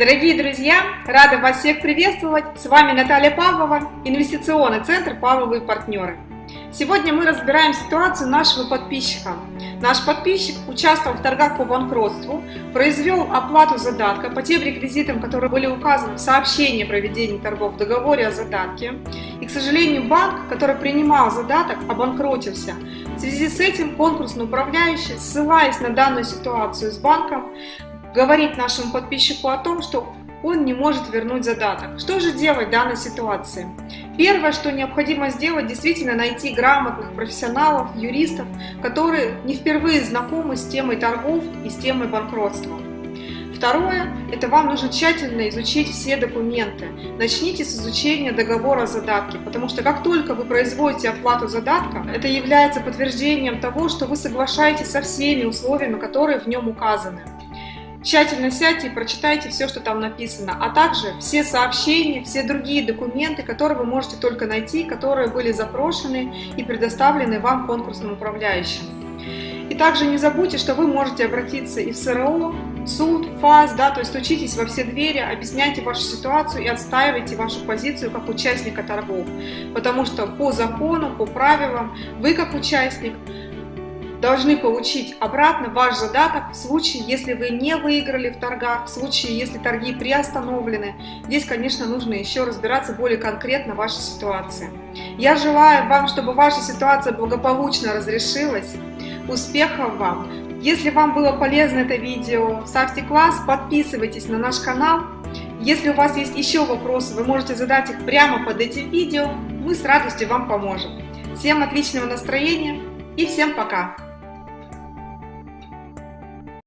Дорогие друзья, рада вас всех приветствовать. С вами Наталья Павлова, инвестиционный центр «Павловые партнеры». Сегодня мы разбираем ситуацию нашего подписчика. Наш подписчик участвовал в торгах по банкротству, произвел оплату задатка по тем реквизитам, которые были указаны в сообщении о проведении торгов в договоре о задатке. И, к сожалению, банк, который принимал задаток, обанкротился. В связи с этим конкурсный управляющий, ссылаясь на данную ситуацию с банком, говорит нашему подписчику о том, что он не может вернуть задаток. Что же делать в данной ситуации? Первое, что необходимо сделать, действительно найти грамотных профессионалов, юристов, которые не впервые знакомы с темой торгов и с темой банкротства. Второе, это вам нужно тщательно изучить все документы. Начните с изучения договора задатки, потому что как только вы производите оплату задатка, это является подтверждением того, что вы соглашаетесь со всеми условиями, которые в нем указаны. Тщательно сядьте и прочитайте все, что там написано, а также все сообщения, все другие документы, которые вы можете только найти, которые были запрошены и предоставлены вам конкурсным управляющим. И также не забудьте, что вы можете обратиться и в СРО, суд, ФАС, да, то есть учитесь во все двери, объясняйте вашу ситуацию и отстаивайте вашу позицию как участника торгов. Потому что по закону, по правилам, вы как участник должны получить обратно ваш задаток в случае, если вы не выиграли в торгах, в случае, если торги приостановлены. Здесь, конечно, нужно еще разбираться более конкретно в вашей ситуации. Я желаю вам, чтобы ваша ситуация благополучно разрешилась. Успехов вам! Если вам было полезно это видео, ставьте класс, подписывайтесь на наш канал. Если у вас есть еще вопросы, вы можете задать их прямо под этим видео, мы с радостью вам поможем. Всем отличного настроения и всем пока!